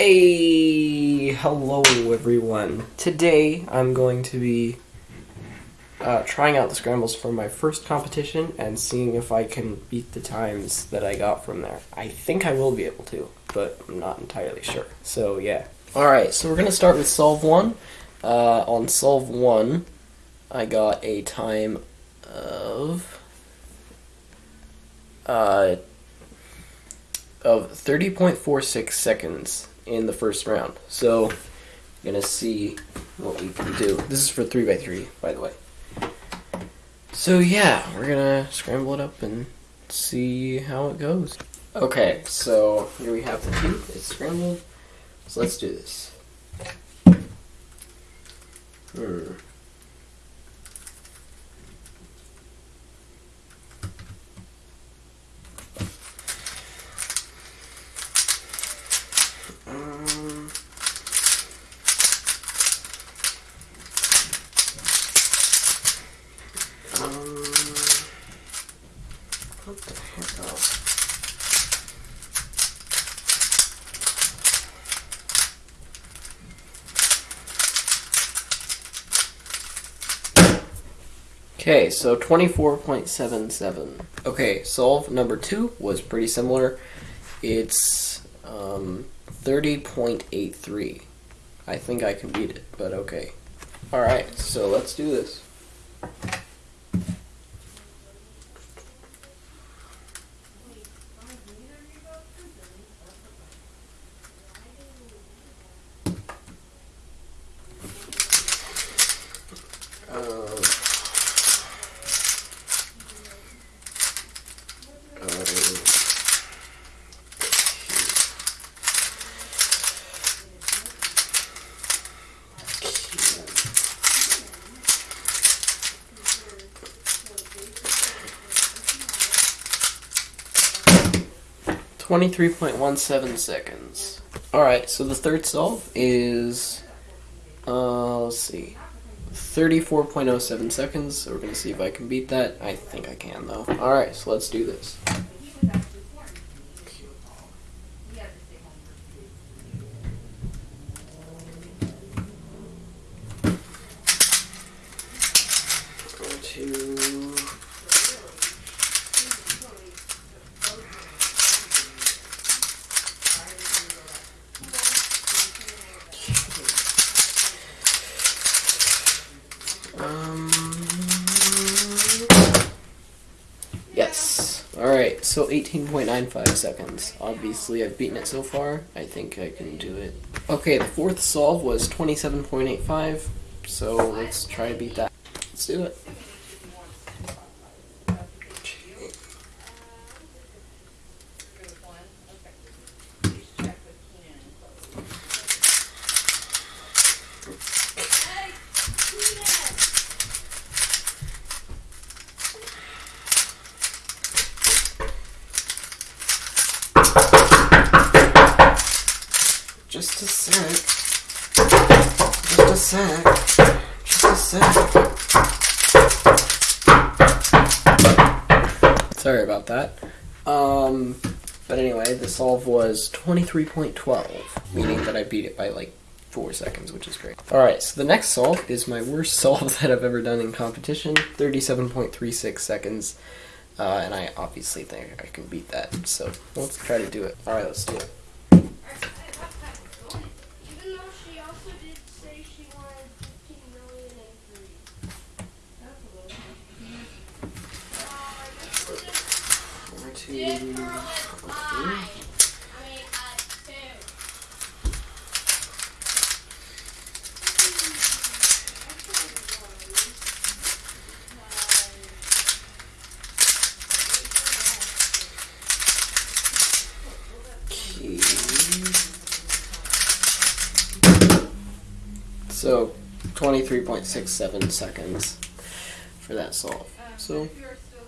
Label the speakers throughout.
Speaker 1: Hey, hello everyone. Today I'm going to be uh, trying out the scrambles for my first competition and seeing if I can beat the times that I got from there. I think I will be able to, but I'm not entirely sure. So yeah. Alright, so we're going to start with solve 1. Uh, on solve 1, I got a time of... Uh, of 30.46 seconds in the first round. So, I'm gonna see what we can do. This is for 3x3, by the way. So yeah, we're gonna scramble it up and see how it goes. Okay, so here we have the two. It's scrambled. So let's do this. Hmm. Um, um, what the heck? Okay, so 24.77. Okay, solve number two was pretty similar. It's um, 30.83. I think I can beat it, but okay. Alright, so let's do this. 23.17 seconds. Alright, so the third solve is, uh, let's see, 34.07 seconds. So we're going to see if I can beat that. I think I can, though. Alright, so let's do this. 18.95 seconds. Obviously, I've beaten it so far. I think I can do it. Okay, the fourth solve was 27.85, so let's try to beat that. Let's do it. 3.12, meaning that I beat it by like four seconds, which is great. All right, so the next solve is my worst solve that I've ever done in competition, 37.36 seconds, uh, and I obviously think I can beat that, so let's try to do it. All right, let's do it. 23.67 seconds for that solve. So,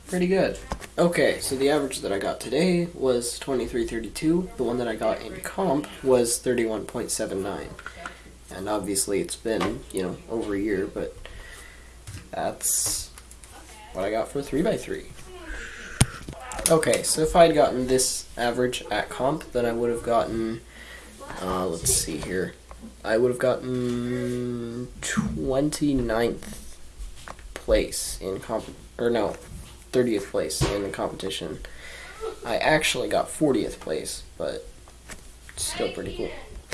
Speaker 1: pretty good. Okay, so the average that I got today was 23.32. The one that I got in comp was 31.79. And obviously it's been, you know, over a year, but that's what I got for 3x3. Okay, so if I had gotten this average at comp, then I would have gotten uh, let's see here. I would have gotten 29th place in comp or no, 30th place in the competition. I actually got 40th place, but still pretty cool.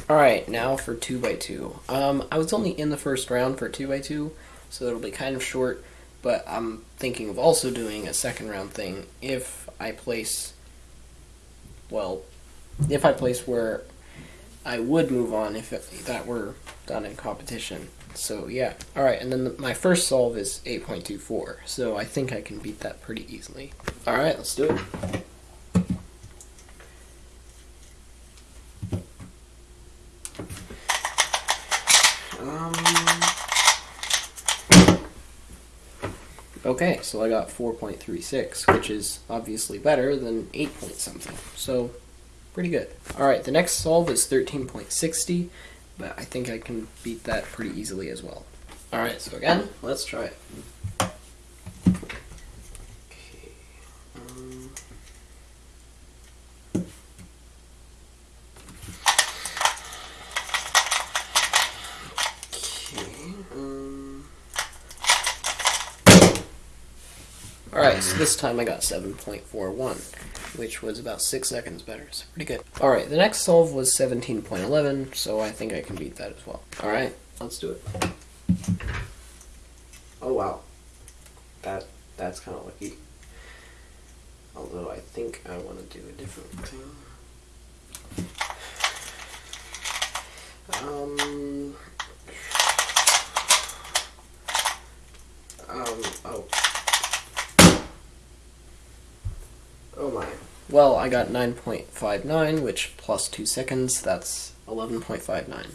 Speaker 1: All right, now for two by two. Um, I was only in the first round for two by two, so it'll be kind of short. But I'm thinking of also doing a second round thing if I place. Well, if I place where I would move on if it, that were done in competition. So yeah. All right, and then the, my first solve is 8.24. So I think I can beat that pretty easily. All right, let's do it. Um, okay, so I got 4.36, which is obviously better than 8 point something. So, pretty good. Alright, the next solve is 13.60, but I think I can beat that pretty easily as well. Alright, so again, let's try it. Um. Um. All right. So this time I got seven point four one, which was about six seconds better. So pretty good. All right. The next solve was seventeen point eleven, so I think I can beat that as well. All right. Let's do it. Oh wow. That that's kind of lucky. Although I think I want to do a different thing. Um. Um. Oh my. Well, I got 9.59, which plus 2 seconds, that's 11.59.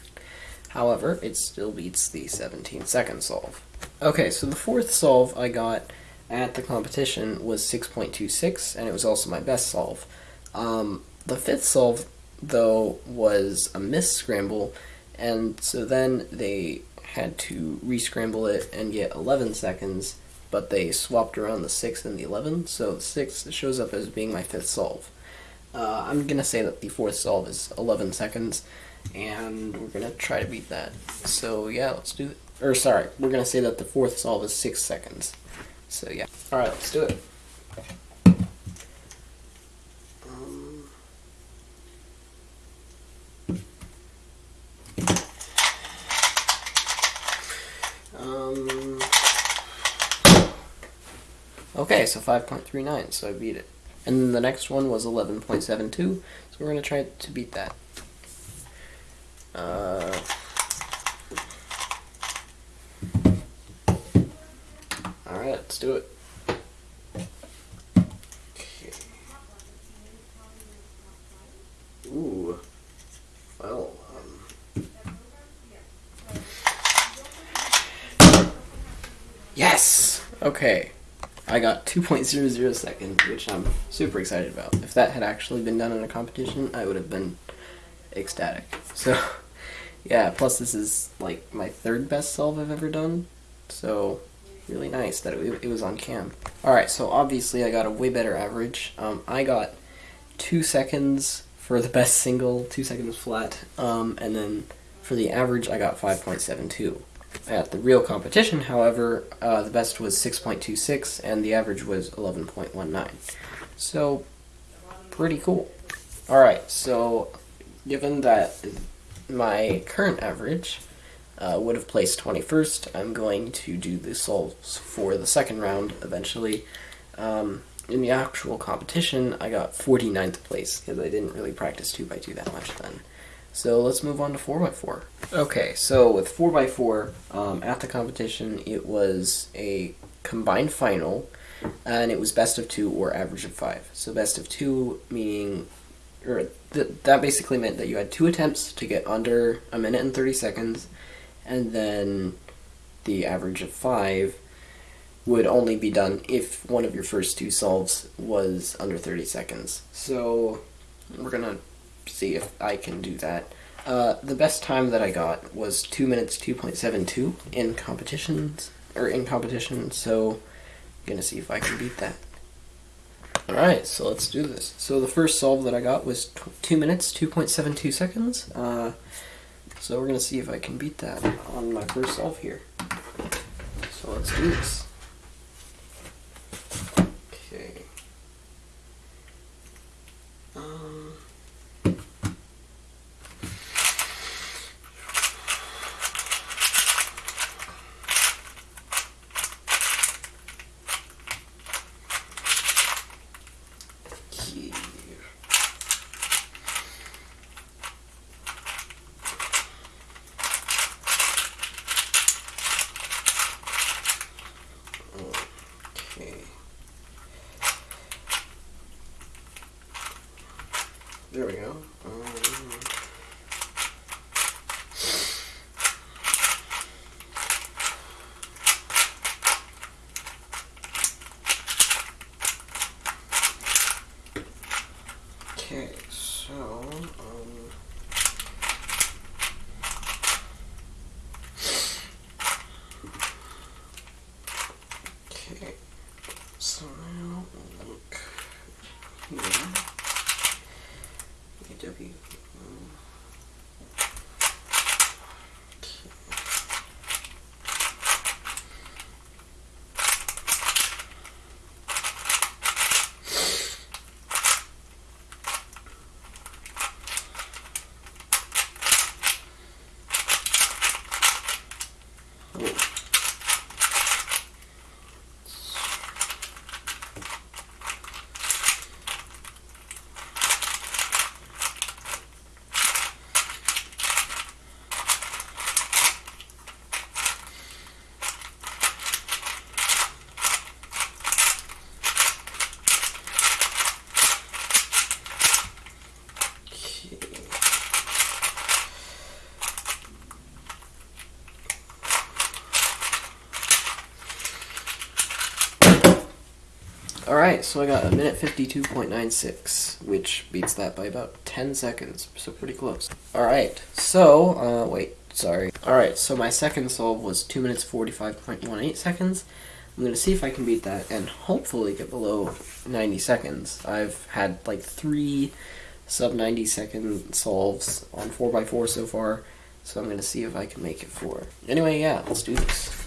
Speaker 1: However, it still beats the 17 second solve. Okay, so the fourth solve I got at the competition was 6.26, and it was also my best solve. Um, the fifth solve, though, was a miss scramble, and so then they had to re-scramble it and get 11 seconds, but they swapped around the 6 and the 11, so the 6 shows up as being my fifth solve. Uh, I'm gonna say that the fourth solve is 11 seconds, and we're gonna try to beat that. So yeah, let's do it. Or sorry, we're gonna say that the fourth solve is 6 seconds. So yeah. Alright, let's do it. Okay, so 5.39, so I beat it. And then the next one was 11.72, so we're going to try to beat that. Uh, Alright, let's do it. Okay. Ooh. Well, um. Yes! Okay. I got 2.00 seconds, which I'm super excited about. If that had actually been done in a competition, I would have been ecstatic. So, yeah, plus this is like my third best solve I've ever done. So, really nice that it, it was on cam. Alright, so obviously I got a way better average. Um, I got 2 seconds for the best single, 2 seconds flat, um, and then for the average I got 5.72. At the real competition, however, uh, the best was 6.26 and the average was 11.19. So, pretty cool. Alright, so given that my current average uh, would have placed 21st, I'm going to do the solves for the second round eventually. Um, in the actual competition, I got 49th place because I didn't really practice 2x2 that much then. So let's move on to 4x4. Okay, so with 4x4, um, at the competition, it was a combined final, and it was best of two or average of five. So best of two meaning, or th- that basically meant that you had two attempts to get under a minute and 30 seconds, and then the average of five would only be done if one of your first two solves was under 30 seconds. So we're gonna see if I can do that. Uh, the best time that I got was two minutes two point seven two in competitions or in competition. So I'm gonna see if I can beat that. Alright, so let's do this. So the first solve that I got was tw 2 minutes, 2.72 seconds. Uh, so we're to see if I can beat that on my first solve here. So let's do this. Alright, so I got a minute 52.96, which beats that by about 10 seconds, so pretty close. Alright, so, uh, wait, sorry. Alright, so my second solve was 2 minutes 45.18 seconds. I'm gonna see if I can beat that and hopefully get below 90 seconds. I've had like three sub 90 second solves on 4x4 so far, so I'm gonna see if I can make it four. Anyway, yeah, let's do this.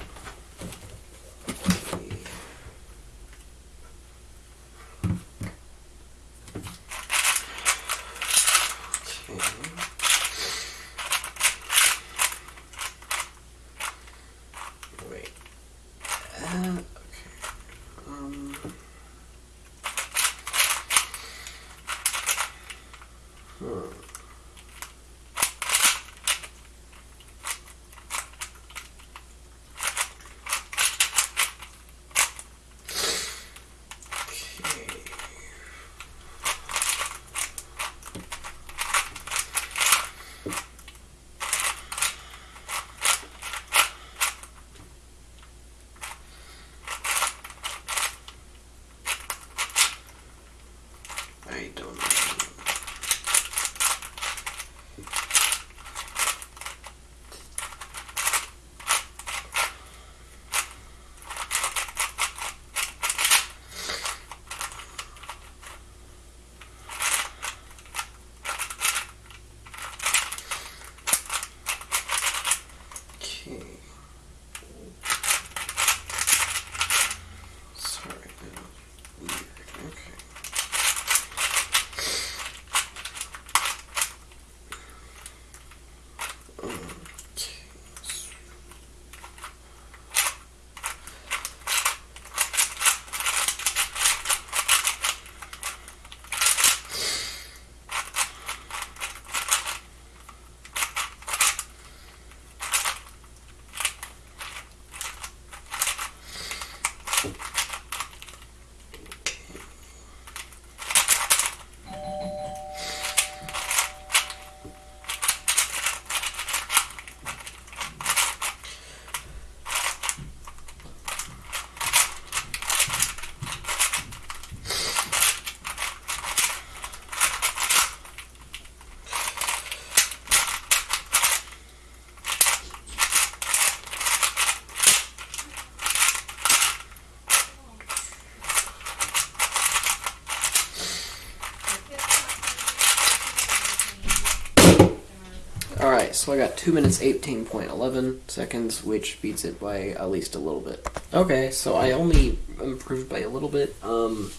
Speaker 1: 2 minutes 18.11 seconds, which beats it by at least a little bit. Okay, so I only improved by a little bit. Um,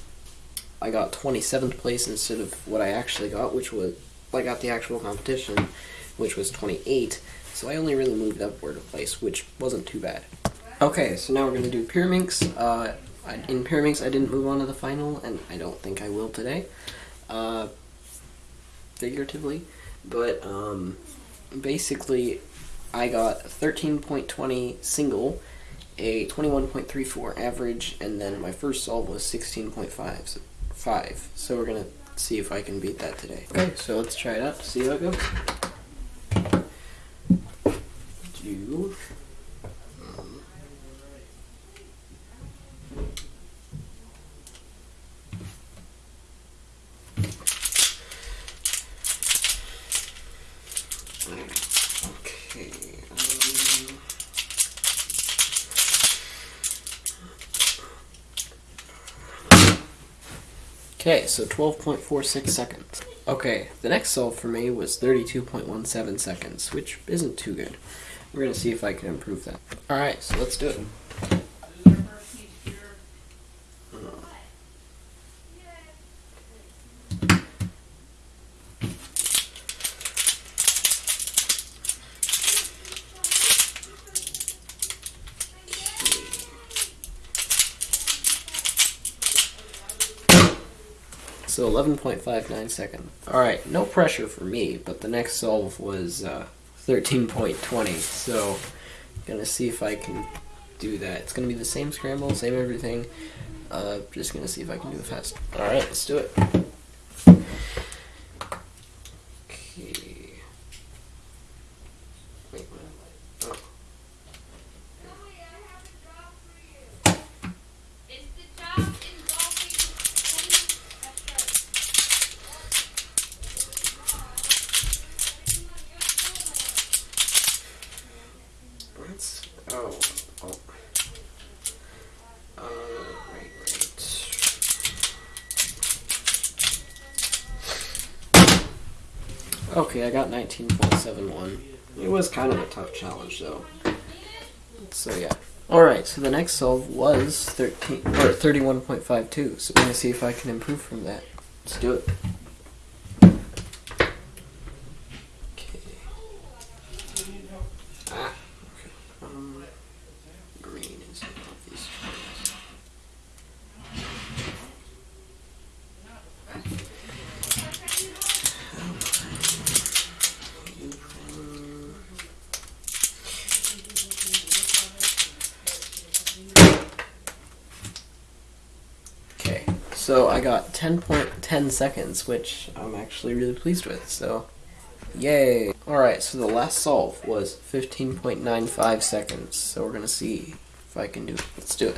Speaker 1: I got 27th place instead of what I actually got, which was, I got the actual competition, which was 28. So I only really moved upward a place, which wasn't too bad. Okay, so now we're going to do Pyraminx. Uh, I, in Pyraminx, I didn't move on to the final, and I don't think I will today. Uh, figuratively. But, um, basically, I got 13.20 single, a 21.34 average, and then my first solve was 16.5. So, five. so we're gonna see if I can beat that today. Okay, so let's try it out see how it goes. Do. Okay, so 12.46 seconds. Okay, the next solve for me was 32.17 seconds, which isn't too good. We're gonna see if I can improve that. Alright, so let's do it. So 11.59 seconds. Alright, no pressure for me, but the next solve was uh, 13.20, so I'm gonna see if I can do that. It's gonna be the same scramble, same everything. Uh, just gonna see if I can do it fast. Alright, let's do it. I got 19.71. It was kind of a tough challenge though. So yeah. Alright, so the next solve was 13 or 31.52. So we're gonna see if I can improve from that. Let's do it. Okay. Ah. Okay. Um, green is not these colors. Okay, so I got 10.10 seconds, which I'm actually really pleased with, so yay. Alright, so the last solve was 15.95 seconds, so we're gonna see if I can do it. Let's do it.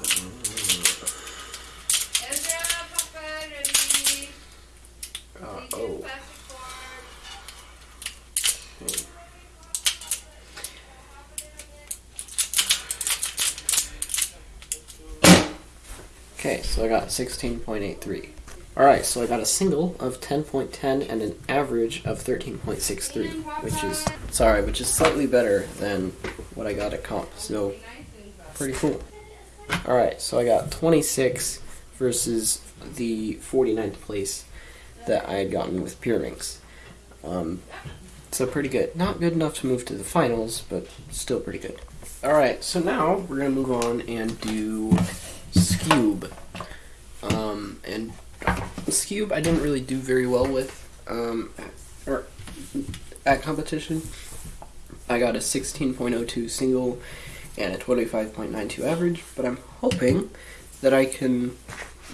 Speaker 1: Okay.
Speaker 2: Ezra, Papa, ready?
Speaker 1: Uh,
Speaker 2: Please
Speaker 1: oh.
Speaker 2: pass the form.
Speaker 1: Okay. Okay, so I got 16.83. Alright, so I got a single of 10.10 and an average of 13.63, which is, sorry, which is slightly better than what I got at comp, so pretty cool. Alright, so I got 26 versus the 49th place that I had gotten with Pyraminx. Um, so pretty good. Not good enough to move to the finals, but still pretty good. Alright, so now we're gonna move on and do Skewb. Um, and cube I didn't really do very well with, um, or at competition. I got a 16.02 single and a 25.92 average, but I'm hoping that I can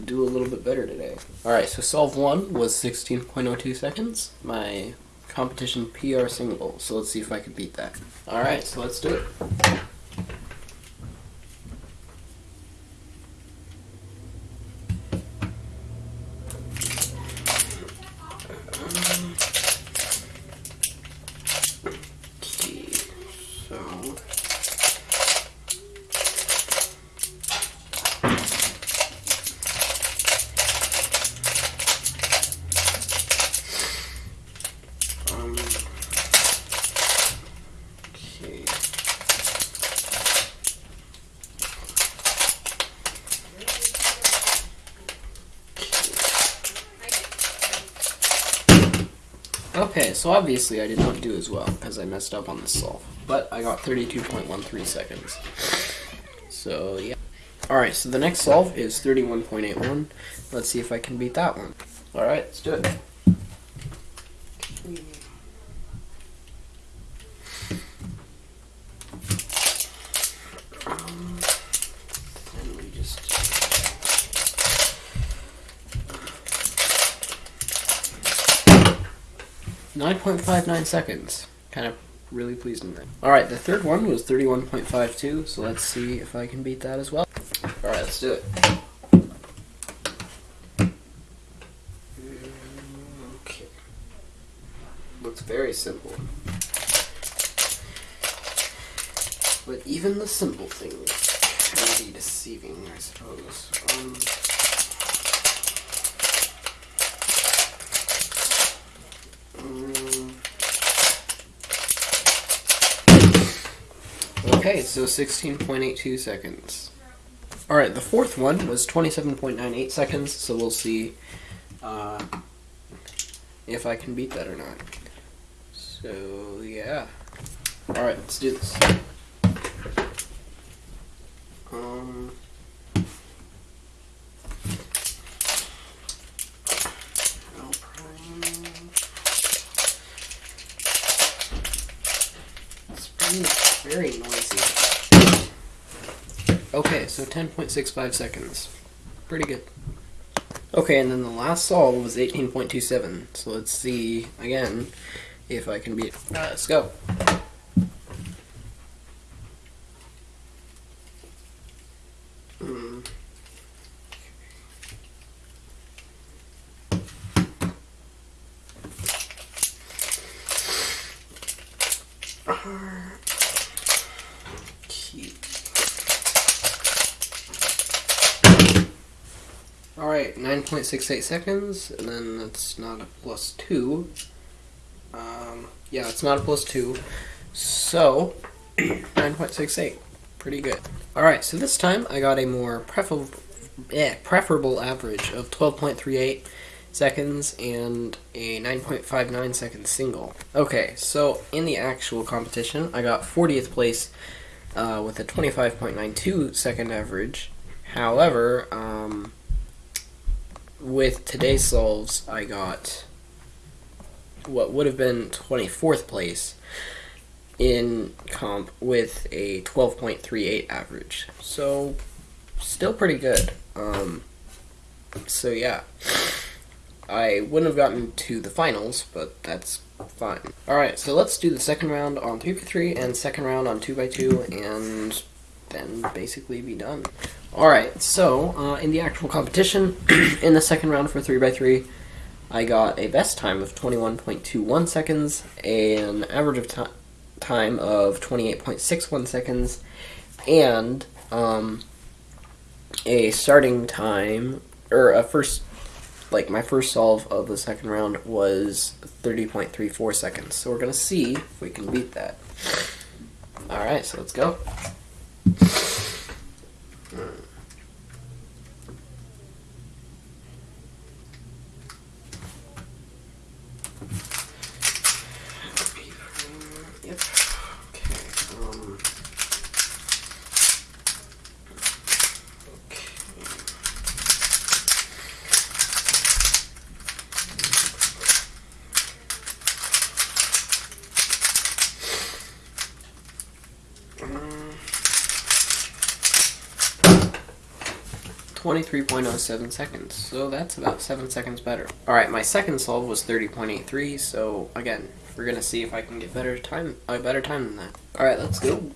Speaker 1: do a little bit better today. Alright, so solve one was 16.02 seconds. My competition PR single, so let's see if I can beat that. Alright, so let's do it. Okay, so Okay, so obviously I did not do as well because I messed up on the solve. But I got 32.13 seconds. So, yeah. Alright, so the next solve is 31.81. Let's see if I can beat that one. Alright, let's do it. Um, and we just Nine seconds. Kind of really pleased with that. All right, the third one was thirty-one point five two. So let's see if I can beat that as well. All right, let's do it. Okay. Looks very simple. But even the simple things can be deceiving, I suppose. Um, mm. Okay, so 16.82 seconds. Alright, the fourth one was 27.98 seconds, so we'll see uh, if I can beat that or not. So, yeah. Alright, let's do this. 0.65 seconds. Pretty good. Okay, and then the last solve was 18.27. So let's see, again, if I can beat. Uh, let's go. 0.68 seconds, and then it's not a plus 2. Um, yeah, it's not a plus 2. So, 9.68. Pretty good. Alright, so this time I got a more prefer eh, preferable average of 12.38 seconds and a 9.59 second single. Okay, so in the actual competition, I got 40th place uh, with a 25.92 second average. However, um, with today's solves, I got what would have been 24th place in comp with a 12.38 average. So, still pretty good. Um, so, yeah. I wouldn't have gotten to the finals, but that's fine. Alright, so let's do the second round on 3x3 and second round on 2x2 and then basically be done. Alright, so uh, in the actual competition, in the second round for 3x3, I got a best time of 21.21 seconds, an average of ti time of 28.61 seconds, and um, a starting time, or a first, like my first solve of the second round was 30.34 seconds. So we're going to see if we can beat that. Alright, so let's go. 23.07 seconds, so that's about 7 seconds better. Alright, my second solve was 30.83, so again, we're gonna see if I can get better time, a better time than that. Alright, let's go.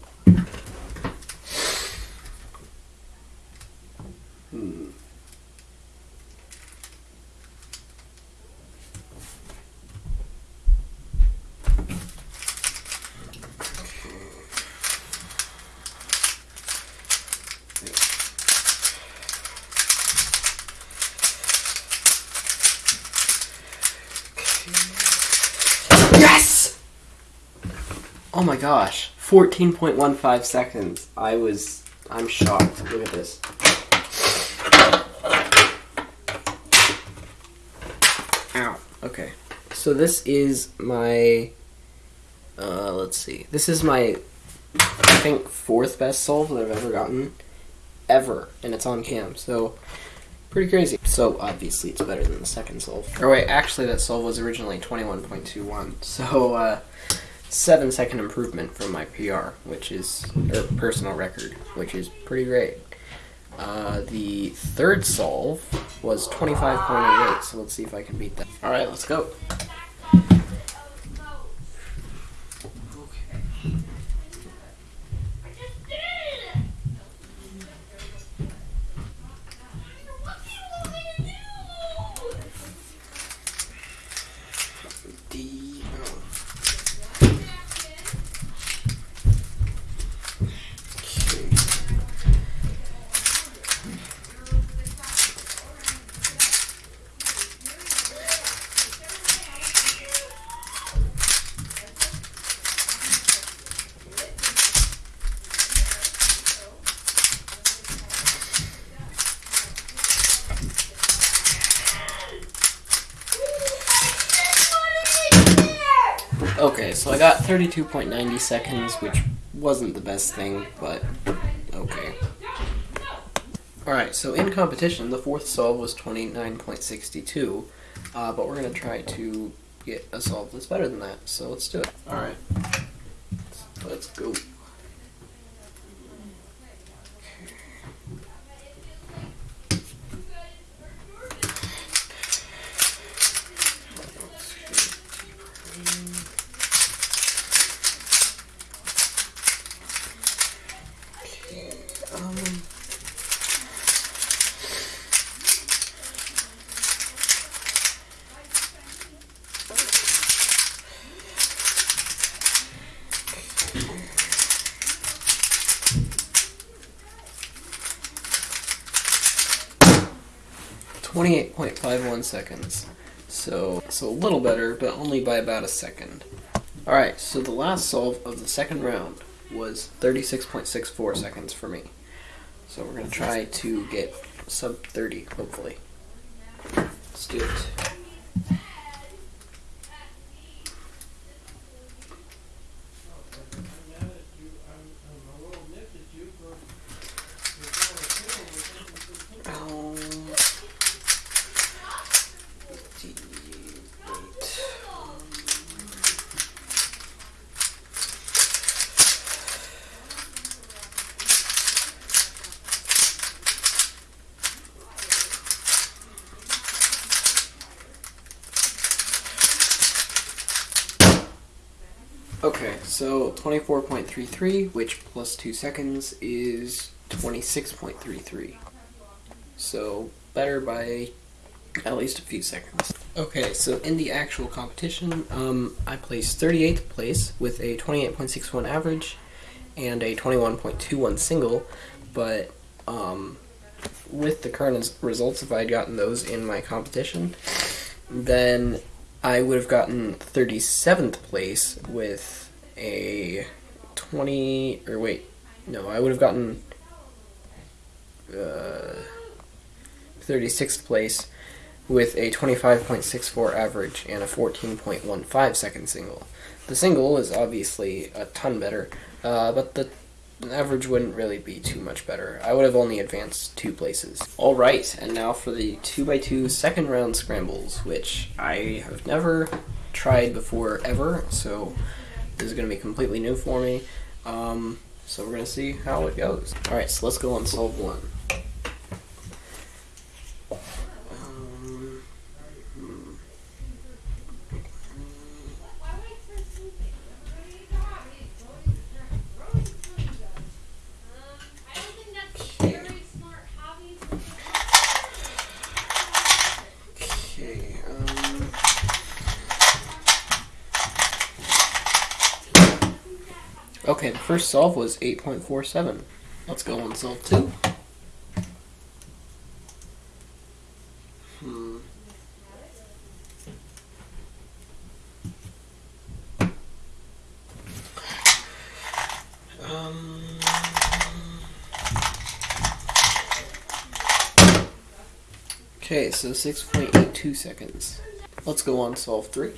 Speaker 1: Yes! Oh my gosh. 14.15 seconds. I was. I'm shocked. Look at this. Ow. Okay. So this is my. Uh, let's see. This is my, I think, fourth best solve that I've ever gotten, ever, and it's on cam. So, pretty crazy. So obviously it's better than the second solve. Or wait, actually that solve was originally twenty one point two one. So uh, seven second improvement from my PR, which is or personal record, which is pretty great. Uh, the third solve was 25.88, so let's see if I can beat that. Alright, let's go.
Speaker 2: I just did it! What do you want me to do?
Speaker 1: D. 32.90 seconds, which wasn't the best thing, but okay. Alright, so in competition, the fourth solve was 29.62, uh, but we're going to try to get a solve that's better than that, so let's do it. Alright, 21 seconds. So, so a little better, but only by about a second. Alright, so the last solve of the second round was 36.64 seconds for me. So we're going to try to get sub 30, hopefully. Let's do it. So 24.33, which plus 2 seconds is 26.33. So better by at least a few seconds. Okay, so in the actual competition, um, I placed 38th place with a 28.61 average and a 21.21 single, but um, with the current results, if I had gotten those in my competition, then I would have gotten 37th place with a 20, or wait, no, I would have gotten uh, 36th place with a 25.64 average and a 14.15 second single. The single is obviously a ton better, uh, but the average wouldn't really be too much better. I would have only advanced two places. Alright, and now for the 2x2 second round scrambles, which I have never tried before ever, so this is going to be completely new for me. Um, so we're going to see how it goes. Alright, so let's go on solve one. solve was 8.47. Let's go on solve 2. Hmm. Um. Okay, so 6.82 seconds. Let's go on solve 3.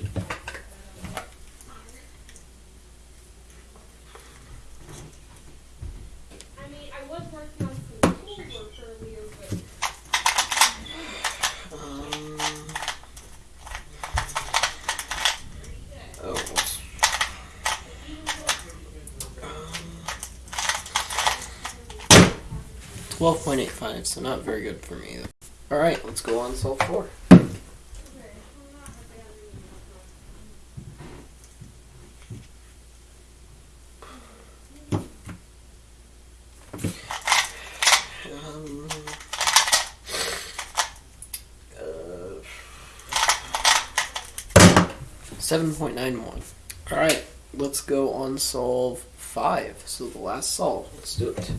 Speaker 1: 5, so not very good for me. Alright, let's go on solve 4. Um, uh, seven point nine one. All right, let's go on solve five. So the last solve. Let's do it.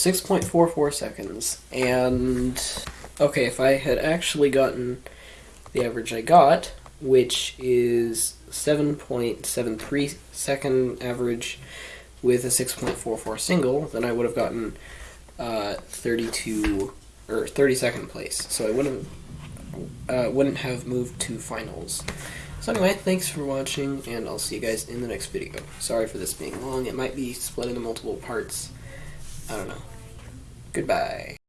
Speaker 1: 6.44 seconds. And okay, if I had actually gotten the average I got, which is 7.73 second average with a 6.44 single, then I would have gotten uh, 32 or 32nd place. So I wouldn't uh, wouldn't have moved to finals. So anyway, thanks for watching, and I'll see you guys in the next video. Sorry for this being long. It might be split into multiple parts. I don't know. Goodbye.